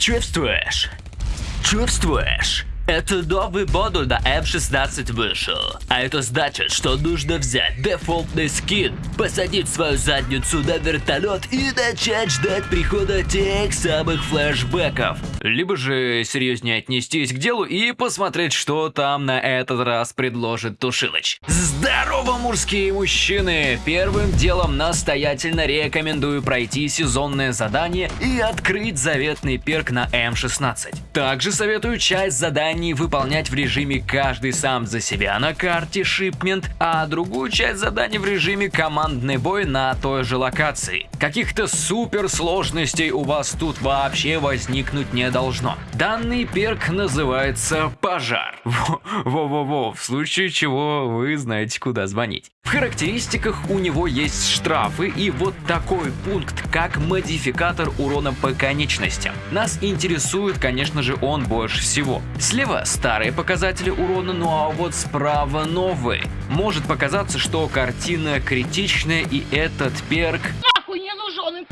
Чувствуешь? Чувствуешь? Новый модуль на М16 вышел. А это значит, что нужно взять дефолтный скин, посадить свою задницу на вертолет и начать ждать прихода тех самых флешбеков. Либо же серьезнее отнестись к делу и посмотреть, что там на этот раз предложит Тушилыч. Здорово, мужские мужчины! Первым делом настоятельно рекомендую пройти сезонное задание и открыть заветный перк на М16. Также советую часть заданий заданий выполнять в режиме каждый сам за себя на карте Shipment, а другую часть заданий в режиме командный бой на той же локации. Каких-то суперсложностей у вас тут вообще возникнуть не должно. Данный перк называется пожар. Во-во-во, в случае чего вы знаете куда звонить. В характеристиках у него есть штрафы и вот такой пункт, как модификатор урона по конечностям. Нас интересует, конечно же, он больше всего. Слева старые показатели урона, ну а вот справа новые. Может показаться, что картина критичная и этот перк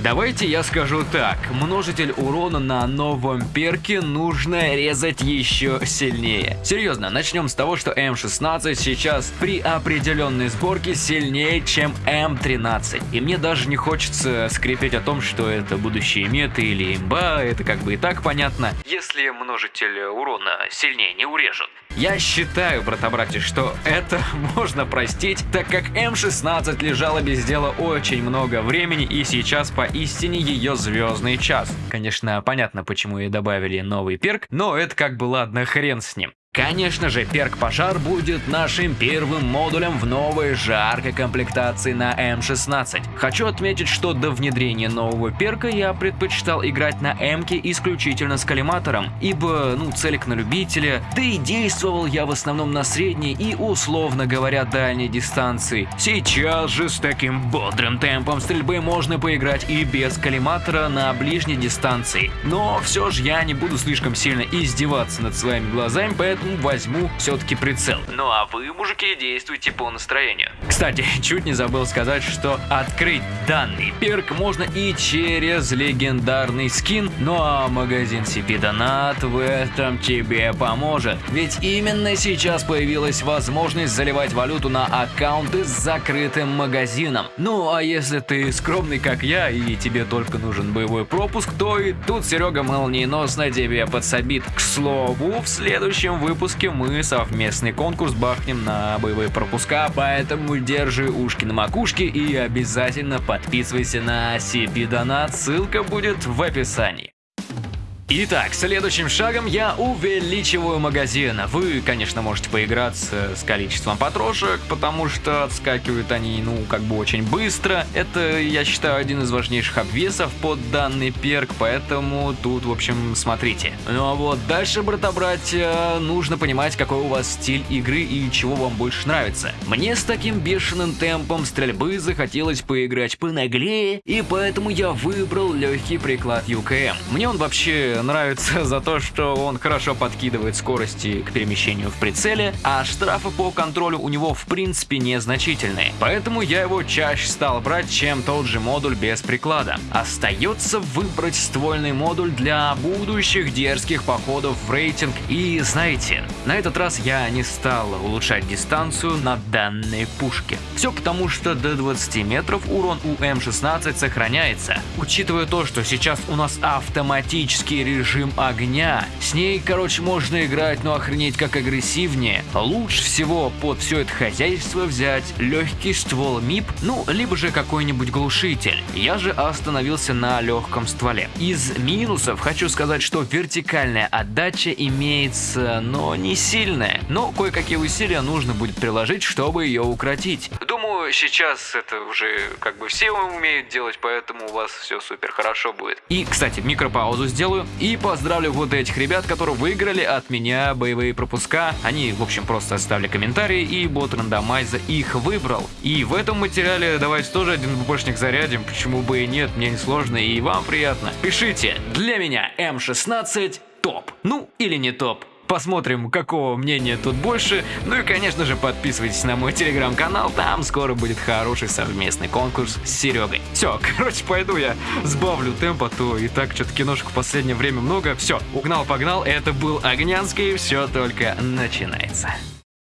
Давайте я скажу так, множитель урона на новом перке нужно резать еще сильнее. Серьезно, начнем с того, что М16 сейчас при определенной сборке сильнее, чем М13. И мне даже не хочется скрипеть о том, что это будущие меты или имба, это как бы и так понятно. Если множитель урона сильнее не урежут. Я считаю, брата-братья, что это можно простить, так как М16 лежала без дела очень много времени и сейчас поистине ее звездный час. Конечно, понятно, почему ей добавили новый перк, но это как бы ладно, хрен с ним. Конечно же, перк пожар будет нашим первым модулем в новой жаркой комплектации на М16. Хочу отметить, что до внедрения нового перка я предпочитал играть на М-ке исключительно с коллиматором, ибо, ну, целик на любителя, да и действовал я в основном на средней и, условно говоря, дальней дистанции. Сейчас же с таким бодрым темпом стрельбы можно поиграть и без коллиматора на ближней дистанции. Но все же я не буду слишком сильно издеваться над своими глазами, поэтому возьму все-таки прицел. Ну а вы, мужики, действуйте по настроению. Кстати, чуть не забыл сказать, что открыть данный перк можно и через легендарный скин, ну а магазин CP Donat в этом тебе поможет. Ведь именно сейчас появилась возможность заливать валюту на аккаунты с закрытым магазином. Ну а если ты скромный как я и тебе только нужен боевой пропуск, то и тут Серега молниеносно тебе подсобит. К слову, в следующем выпуске выпуске мы совместный конкурс бахнем на боевые пропуска, поэтому держи ушки на макушке и обязательно подписывайся на CP Донат, ссылка будет в описании. Итак, следующим шагом я увеличиваю магазин. Вы, конечно, можете поиграться с количеством патрошек, потому что отскакивают они, ну, как бы очень быстро. Это, я считаю, один из важнейших обвесов под данный перк, поэтому тут, в общем, смотрите. Ну а вот дальше, брата-братья, нужно понимать, какой у вас стиль игры и чего вам больше нравится. Мне с таким бешеным темпом стрельбы захотелось поиграть понаглее, и поэтому я выбрал легкий приклад UKM. Мне он вообще нравится за то, что он хорошо подкидывает скорости к перемещению в прицеле, а штрафы по контролю у него в принципе незначительные. Поэтому я его чаще стал брать, чем тот же модуль без приклада. Остается выбрать ствольный модуль для будущих дерзких походов в рейтинг. И знаете, на этот раз я не стал улучшать дистанцию на данной пушке. Все потому, что до 20 метров урон у М16 сохраняется. Учитывая то, что сейчас у нас автоматический режим огня. С ней, короче, можно играть, но охренеть как агрессивнее. Лучше всего под все это хозяйство взять легкий ствол МИП, ну, либо же какой-нибудь глушитель. Я же остановился на легком стволе. Из минусов хочу сказать, что вертикальная отдача имеется, но не сильная. Но кое-какие усилия нужно будет приложить, чтобы ее укротить. Сейчас это уже как бы все умеют делать, поэтому у вас все супер хорошо будет. И, кстати, микропаузу сделаю. И поздравлю вот этих ребят, которые выиграли от меня боевые пропуска. Они, в общем, просто оставили комментарии, и бот рандомайза их выбрал. И в этом материале давайте тоже один ббшник зарядим, почему бы и нет, мне не сложно и вам приятно. Пишите, для меня М16 топ. Ну, или не топ. Посмотрим, какого мнения тут больше. Ну и, конечно же, подписывайтесь на мой телеграм-канал, там скоро будет хороший совместный конкурс с Серегой. Все, короче, пойду я сбавлю темп, а то и так что-то киношек в последнее время много. Все, угнал-погнал, это был Огнянский, все только начинается.